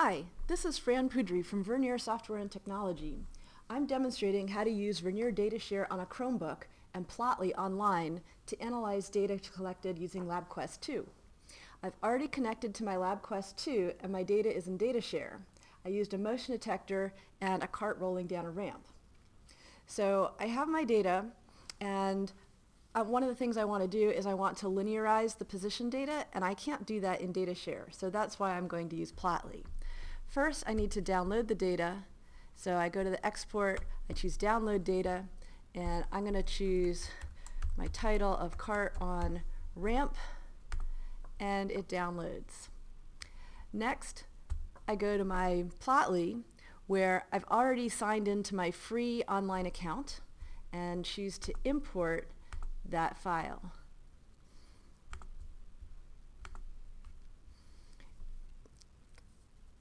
Hi, this is Fran Poodry from Vernier Software and Technology. I'm demonstrating how to use Vernier DataShare on a Chromebook and Plotly online to analyze data collected using LabQuest 2. I've already connected to my LabQuest 2 and my data is in DataShare. I used a motion detector and a cart rolling down a ramp. So I have my data and uh, one of the things I want to do is I want to linearize the position data and I can't do that in DataShare. So that's why I'm going to use Plotly. First I need to download the data. So I go to the export, I choose download data and I'm going to choose my title of cart on ramp and it downloads. Next I go to my Plotly where I've already signed into my free online account and choose to import that file.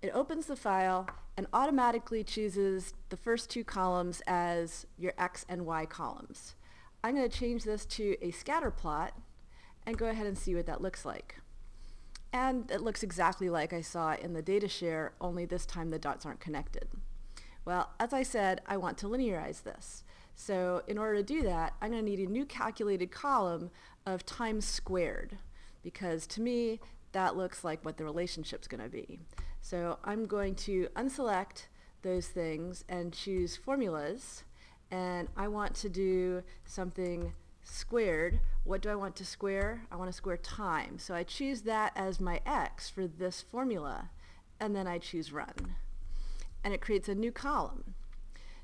It opens the file and automatically chooses the first two columns as your X and Y columns. I'm going to change this to a scatter plot and go ahead and see what that looks like. And it looks exactly like I saw in the DataShare, only this time the dots aren't connected. Well, as I said, I want to linearize this. So in order to do that, I'm going to need a new calculated column of times squared because to me that looks like what the relationship's going to be. So I'm going to unselect those things and choose formulas and I want to do something squared. What do I want to square? I want to square time. So I choose that as my x for this formula and then I choose run. And it creates a new column.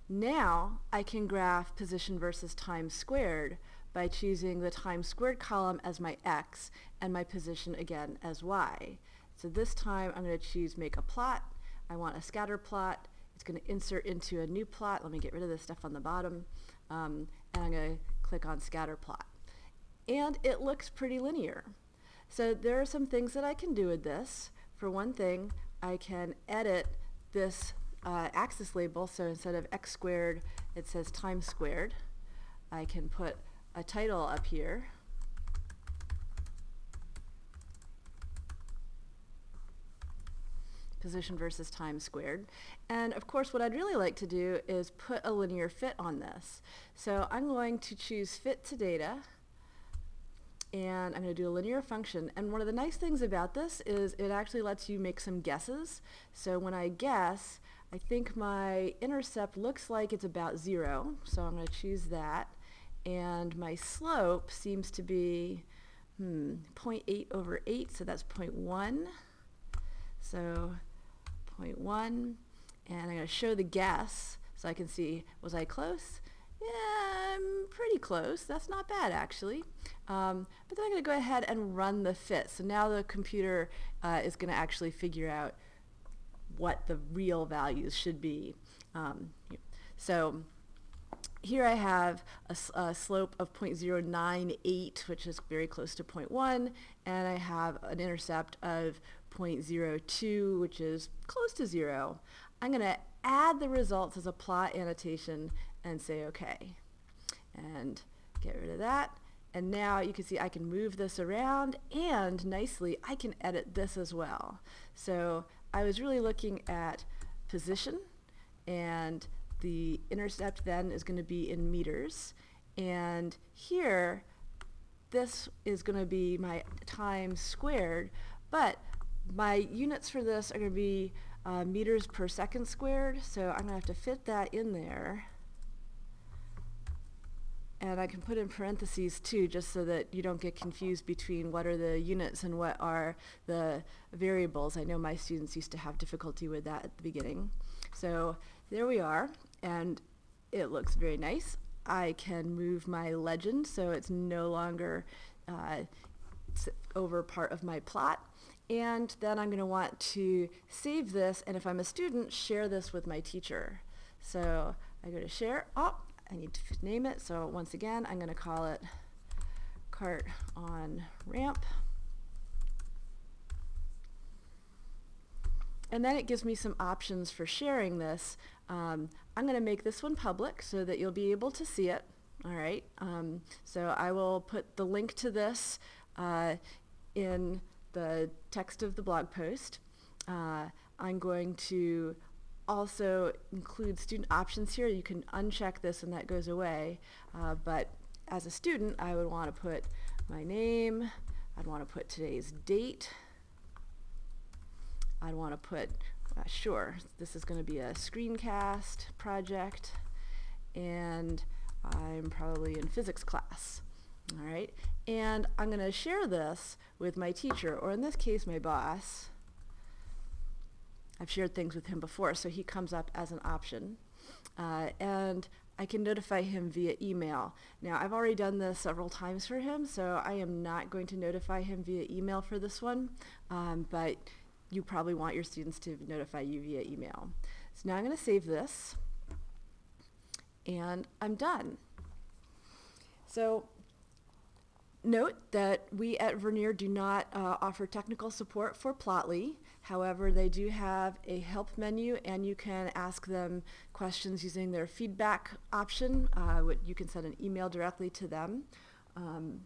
Now I can graph position versus time squared by choosing the time squared column as my x and my position again as y. So this time I'm going to choose make a plot. I want a scatter plot. It's going to insert into a new plot. Let me get rid of this stuff on the bottom. Um, and I'm going to click on scatter plot. And it looks pretty linear. So there are some things that I can do with this. For one thing, I can edit this uh, axis label, so instead of x squared, it says time squared. I can put a title up here. position versus time squared. And of course what I'd really like to do is put a linear fit on this. So I'm going to choose fit to data and I'm going to do a linear function and one of the nice things about this is it actually lets you make some guesses. So when I guess I think my intercept looks like it's about zero, so I'm going to choose that. And my slope seems to be hmm, 0.8 over 8, so that's 0.1. So 0.1, and I'm going to show the guess so I can see, was I close? Yeah, I'm pretty close. That's not bad actually. Um, but then I'm going to go ahead and run the fit. So now the computer uh, is going to actually figure out what the real values should be. Um, so here I have a, a, slope of 0.098, which is very close to 0.1, and I have an intercept of 0.02, which is close to zero. I'm going to add the results as a plot annotation and say OK. And get rid of that. And now you can see I can move this around and nicely I can edit this as well. So I was really looking at position and the intercept then is going to be in meters and here this is going to be my time squared but my units for this are going to be uh, meters per second squared so I'm going to have to fit that in there and I can put in parentheses too just so that you don't get confused between what are the units and what are the variables. I know my students used to have difficulty with that at the beginning. So there we are and it looks very nice. I can move my legend so it's no longer uh, over part of my plot and then I'm going to want to save this and if I'm a student share this with my teacher. So I go to share. Oh, I need to name it. So once again, I'm going to call it cart on ramp. And then it gives me some options for sharing this. Um, I'm going to make this one public so that you'll be able to see it. All right. Um, so I will put the link to this uh, in the text of the blog post. Uh, I'm going to also include student options here. You can uncheck this and that goes away. Uh, but as a student, I would want to put my name. I'd want to put today's date. I'd want to put, uh, sure, this is going to be a screencast project. And I'm probably in physics class. All right. And I'm going to share this with my teacher, or in this case, my boss. I've shared things with him before, so he comes up as an option. Uh, and I can notify him via email. Now, I've already done this several times for him, so I am not going to notify him via email for this one, um, but you probably want your students to notify you via email. So now I'm going to save this, and I'm done. So Note that we at Vernier do not uh, offer technical support for Plotly. However, they do have a help menu and you can ask them questions using their feedback option. Uh, you can send an email directly to them. Um,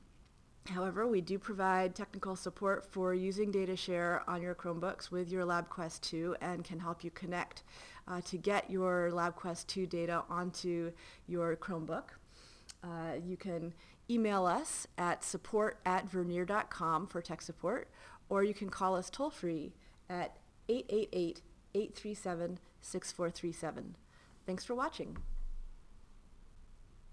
however, we do provide technical support for using DataShare on your Chromebooks with your LabQuest 2 and can help you connect uh, to get your LabQuest 2 data onto your Chromebook. Uh, you can email us at support at vernier.com for tech support, or you can call us toll free at 888 837 6437. Thanks for watching.